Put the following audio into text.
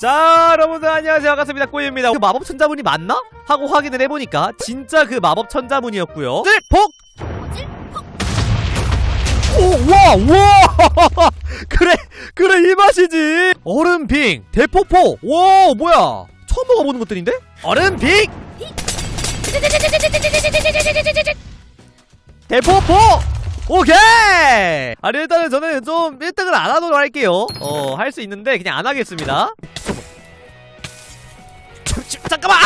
자 여러분들 안녕하세요 반갑습니다 꼬입니다 그 마법 천자문이 맞나? 하고 확인을 해보니까 진짜 그 마법 천자문이었고요 복! 오, 와, 와! 그래, 그래, 이 맛이지! 얼음빙, 대포포, 와, 뭐야! 처음 먹어보는 것들인데? 얼음빙! 대포포! 오케이! 아니, 일단은 저는 좀 1등을 안 하도록 할게요. 어, 할 수 있는데, 그냥 안 하겠습니다. 잠- 잠깐만! 아!